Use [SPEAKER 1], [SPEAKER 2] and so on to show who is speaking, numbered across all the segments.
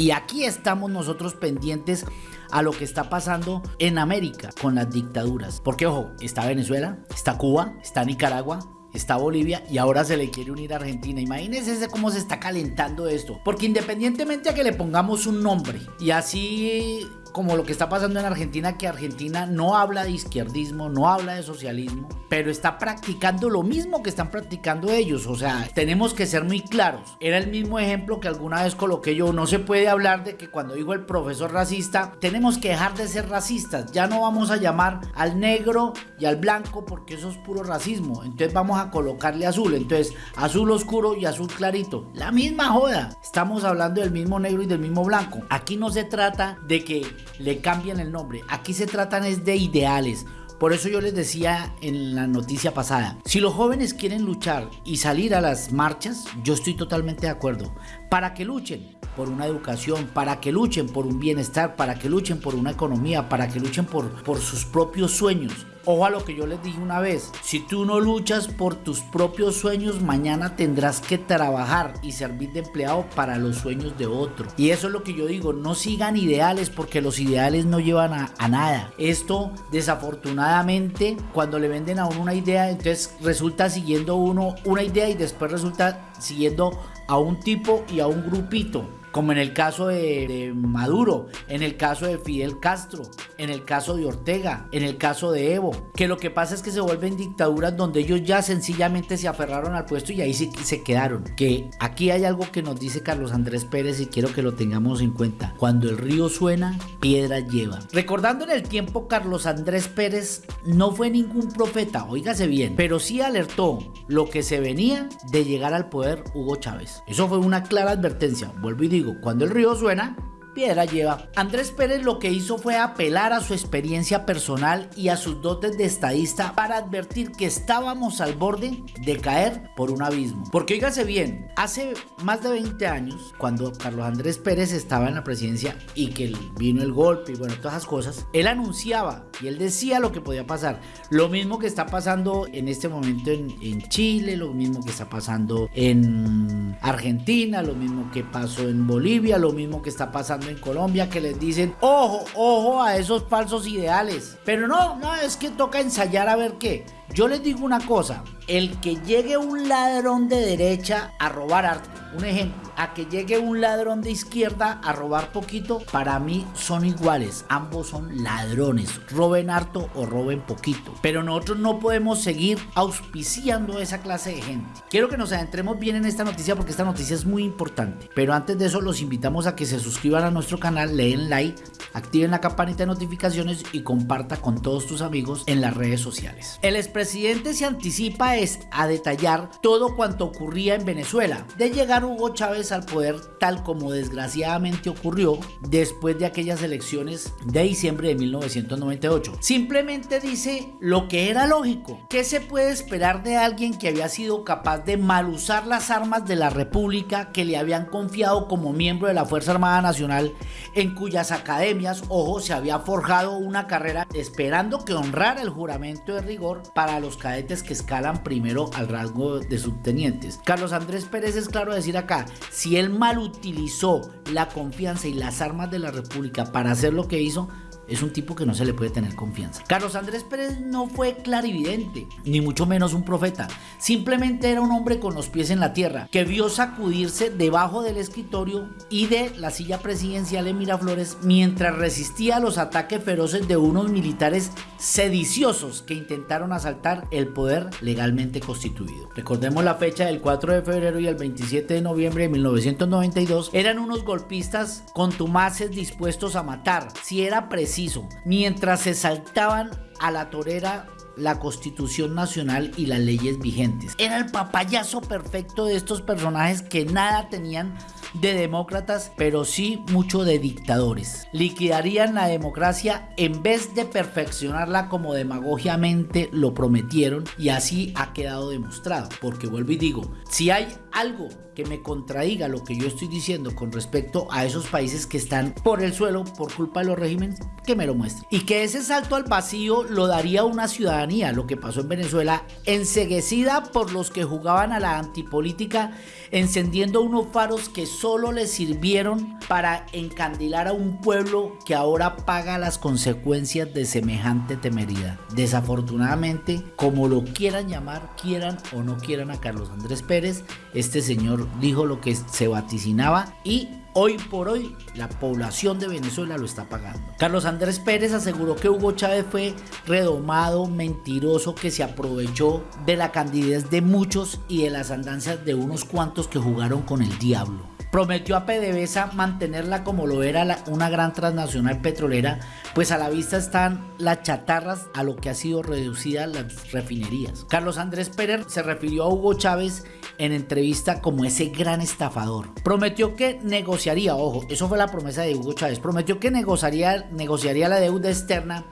[SPEAKER 1] Y aquí estamos nosotros pendientes a lo que está pasando en América con las dictaduras. Porque ojo, está Venezuela, está Cuba, está Nicaragua, está Bolivia y ahora se le quiere unir a Argentina. Imagínense cómo se está calentando esto. Porque independientemente a que le pongamos un nombre y así como lo que está pasando en Argentina, que Argentina no habla de izquierdismo, no habla de socialismo, pero está practicando lo mismo que están practicando ellos. O sea, tenemos que ser muy claros. Era el mismo ejemplo que alguna vez coloqué yo. No se puede hablar de que cuando dijo el profesor racista, tenemos que dejar de ser racistas. Ya no vamos a llamar al negro y al blanco porque eso es puro racismo. Entonces vamos a colocarle azul. Entonces, azul oscuro y azul clarito. La misma joda. Estamos hablando del mismo negro y del mismo blanco. Aquí no se trata de que le cambian el nombre. Aquí se tratan es de ideales. Por eso yo les decía en la noticia pasada, si los jóvenes quieren luchar y salir a las marchas, yo estoy totalmente de acuerdo. Para que luchen por una educación, para que luchen por un bienestar, para que luchen por una economía, para que luchen por, por sus propios sueños. Ojo a lo que yo les dije una vez, si tú no luchas por tus propios sueños, mañana tendrás que trabajar y servir de empleado para los sueños de otro. Y eso es lo que yo digo, no sigan ideales porque los ideales no llevan a, nada. Esto desafortunadamente cuando le venden a uno una idea, entonces resulta siguiendo uno una idea y después resulta siguiendo a un tipo y a un grupito como en el caso de, Maduro, en el caso de Fidel Castro, en el caso de Ortega, en el caso de Evo, que lo que pasa es que se vuelven dictaduras donde ellos ya sencillamente se aferraron al puesto y ahí sí se quedaron. Que aquí hay algo que nos dice Carlos Andrés Pérez y quiero que lo tengamos en cuenta. Cuando el río suena, piedra lleva. Recordando en el tiempo, Carlos Andrés Pérez no fue ningún profeta, oígase bien, pero sí alertó lo que se venía de llegar al poder Hugo Chávez. Eso fue una clara advertencia, vuelvo y digo cuando el río suena, piedra lleva. Andrés Pérez lo que hizo fue apelar a su experiencia personal y a sus dotes de estadista para advertir que estábamos al borde de caer por un abismo. Porque oígase bien, hace más de 20 años, cuando Carlos Andrés Pérez estaba en la presidencia y que vino el golpe y bueno, todas esas cosas, él anunciaba y él decía lo que podía pasar. Lo mismo que está pasando en este momento en, en Chile, lo mismo que está pasando en Argentina, lo mismo que pasó en Bolivia, lo mismo que está pasando en Colombia que les dicen, ojo, ojo a esos falsos ideales. Pero no, no, es que toca ensayar a ver qué. Yo les digo una cosa, el que llegue un ladrón de derecha a robar arte, un ejemplo, a que llegue un ladrón de izquierda a robar poquito, para mí son iguales. Ambos son ladrones. Roben harto o roben poquito. Pero nosotros no podemos seguir auspiciando esa clase de gente. Quiero que nos adentremos bien en esta noticia porque esta noticia es muy importante. Pero antes de eso los invitamos a que se suscriban a nuestro canal, leen like, activen la campanita de notificaciones y comparta con todos tus amigos en las redes sociales. El expresidente se anticipa es a detallar todo cuanto ocurría en Venezuela. De llegar Hugo Chávez al poder tal como desgraciadamente ocurrió después de aquellas elecciones de diciembre de 1998. Simplemente dice lo que era lógico. ¿Qué se puede esperar de alguien que había sido capaz de mal usar las armas de la República que le habían confiado como miembro de la Fuerza Armada Nacional en cuyas academias, ojo, se había forjado una carrera esperando que honrara el juramento de rigor para los cadetes que escalan primero al rango de subtenientes? Carlos Andrés Pérez es claro decir acá, si él mal utilizó la confianza y las armas de la República para hacer lo que hizo, es un tipo que no se le puede tener confianza. Carlos Andrés Pérez no fue clarividente, ni mucho menos un profeta. Simplemente era un hombre con los pies en la tierra, que vio sacudirse debajo del escritorio y de la silla presidencial en Miraflores mientras resistía los ataques feroces de unos militares sediciosos que intentaron asaltar el poder legalmente constituido. Recordemos la fecha del 4 de febrero y el 27 de noviembre de 1992. Eran unos golpistas contumaces dispuestos a matar. Si era preciso mientras se saltaban a la torera la constitución nacional y las leyes vigentes. Era el papayazo perfecto de estos personajes que nada tenían de demócratas, pero sí mucho de dictadores. Liquidarían la democracia en vez de perfeccionarla como demagogiamente lo prometieron y así ha quedado demostrado. Porque vuelvo y digo, si hay algo que me contradiga lo que yo estoy diciendo con respecto a esos países que están por el suelo por culpa de los regímenes, que me lo muestre. Y que ese salto al vacío lo daría una ciudadanía, lo que pasó en Venezuela, enseguecida por los que jugaban a la antipolítica, encendiendo unos faros que solo le sirvieron para encandilar a un pueblo que ahora paga las consecuencias de semejante temeridad. Desafortunadamente, como lo quieran llamar, quieran o no quieran a Carlos Andrés Pérez, este señor dijo lo que se vaticinaba y Hoy por hoy la población de Venezuela lo está pagando. Carlos Andrés Pérez aseguró que Hugo Chávez fue redomado, mentiroso, que se aprovechó de la candidez de muchos y de las andanzas de unos cuantos que jugaron con el diablo. Prometió a PDVSA mantenerla como lo era una gran transnacional petrolera, pues a la vista están las chatarras a lo que ha sido reducida las refinerías. Carlos Andrés Pérez se refirió a Hugo Chávez en entrevista como ese gran estafador. Prometió que negociaría, ojo, eso fue la promesa de Hugo Chávez, prometió que negociaría, negociaría la deuda externa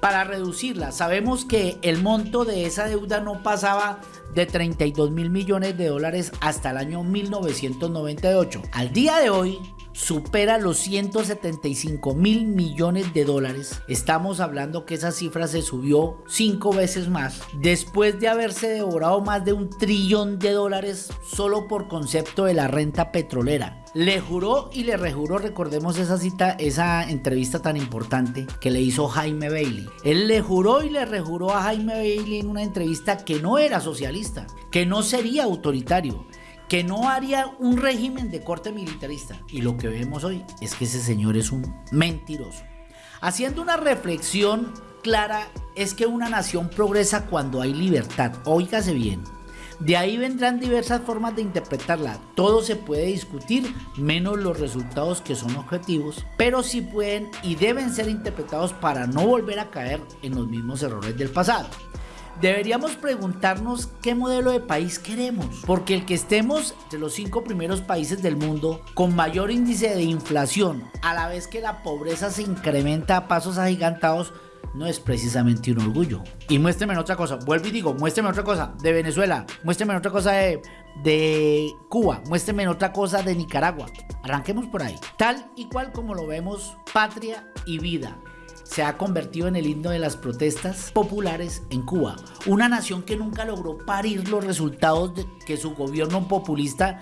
[SPEAKER 1] para reducirla. Sabemos que el monto de esa deuda no pasaba de 32 mil millones de dólares hasta el año 1998. Al día de hoy, supera los 175 mil millones de dólares. Estamos hablando que esa cifra se subió cinco veces más después de haberse devorado más de un trillón de dólares solo por concepto de la renta petrolera. Le juró y le rejuró, recordemos esa cita, esa entrevista tan importante que le hizo Jaime Bailey. Él le juró y le rejuró a Jaime Bailey en una entrevista que no era socialista, que no sería autoritario, que no haría un régimen de corte militarista. Y lo que vemos hoy es que ese señor es un mentiroso. Haciendo una reflexión clara es que una nación progresa cuando hay libertad. Óigase bien. De ahí vendrán diversas formas de interpretarla. Todo se puede discutir, menos los resultados que son objetivos, pero sí pueden y deben ser interpretados para no volver a caer en los mismos errores del pasado deberíamos preguntarnos qué modelo de país queremos, porque el que estemos entre los cinco primeros países del mundo con mayor índice de inflación, a la vez que la pobreza se incrementa a pasos agigantados, no es precisamente un orgullo. Y muéstreme otra cosa, vuelvo y digo, muéstreme otra cosa de Venezuela, muéstreme otra cosa de, de Cuba, muéstreme otra cosa de Nicaragua. Arranquemos por ahí. Tal y cual como lo vemos, patria y vida se ha convertido en el himno de las protestas populares en Cuba. Una nación que nunca logró parir los resultados de que su gobierno populista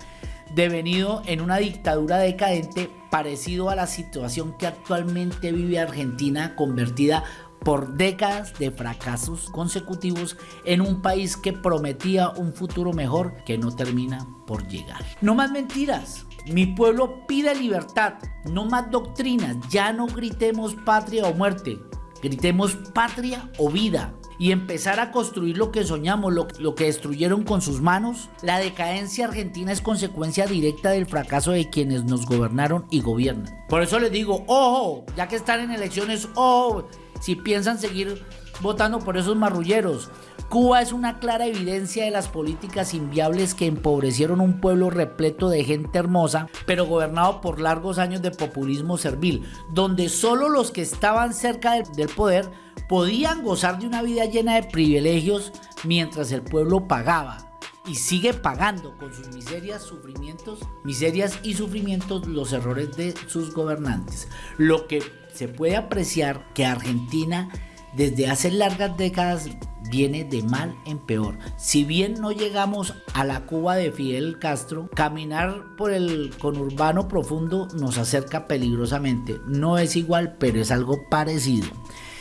[SPEAKER 1] devenido en una dictadura decadente parecido a la situación que actualmente vive Argentina convertida por décadas de fracasos consecutivos en un país que prometía un futuro mejor que no termina por llegar. No más mentiras, mi pueblo pide libertad, no más doctrinas. Ya no gritemos patria o muerte, gritemos patria o vida. Y empezar a construir lo que soñamos, lo, que destruyeron con sus manos. La decadencia argentina es consecuencia directa del fracaso de quienes nos gobernaron y gobiernan. Por eso les digo, ojo, ya que están en elecciones, ojo, si piensan seguir votando por esos marrulleros. Cuba es una clara evidencia de las políticas inviables que empobrecieron un pueblo repleto de gente hermosa, pero gobernado por largos años de populismo servil, donde solo los que estaban cerca del, poder podían gozar de una vida llena de privilegios mientras el pueblo pagaba y sigue pagando con sus miserias, sufrimientos, miserias y sufrimientos los errores de sus gobernantes. Lo que se puede apreciar que Argentina desde hace largas décadas viene de mal en peor. Si bien no llegamos a la Cuba de Fidel Castro, caminar por el conurbano profundo nos acerca peligrosamente. No es igual, pero es algo parecido.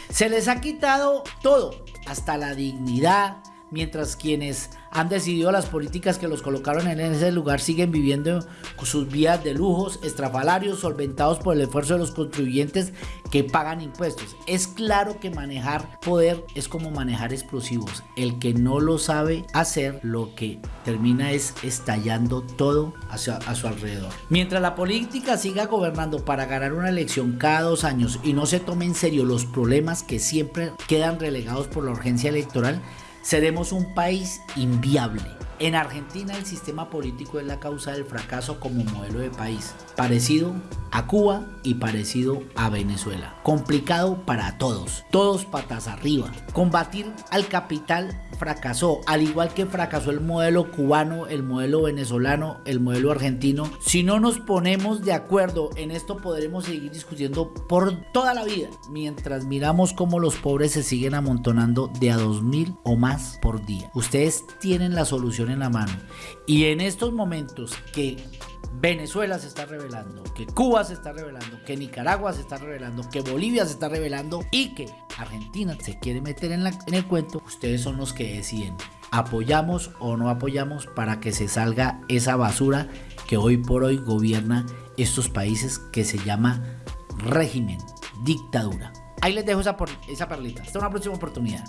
[SPEAKER 1] Se les ha quitado todo, hasta la dignidad, mientras quienes han decidido las políticas que los colocaron en ese lugar siguen viviendo sus vías de lujos, estrafalarios, solventados por el esfuerzo de los contribuyentes que pagan impuestos. Es claro que manejar poder es como manejar explosivos. El que no lo sabe hacer, lo que termina es estallando todo hacia, a su alrededor. Mientras la política siga gobernando para ganar una elección cada dos años y no se tome en serio los problemas que siempre quedan relegados por la urgencia electoral, seremos un país inviable. En Argentina el sistema político es la causa del fracaso como modelo de país, parecido a Cuba y parecido a Venezuela. Complicado para todos, todos patas arriba. Combatir al capital fracasó, al igual que fracasó el modelo cubano, el modelo venezolano, el modelo argentino. Si no nos ponemos de acuerdo en esto podremos seguir discutiendo por toda la vida, mientras miramos cómo los pobres se siguen amontonando de a 2.000 o más por día. Ustedes tienen la solución en la mano y en estos momentos que Venezuela se está revelando, que Cuba se está revelando, que Nicaragua se está revelando, que Bolivia se está revelando y que Argentina se quiere meter en, en el cuento, ustedes son los que deciden. ¿Apoyamos o no apoyamos para que se salga esa basura que hoy por hoy gobierna estos países que se llama régimen, dictadura? Ahí les dejo esa, esa perlita. Hasta una próxima oportunidad.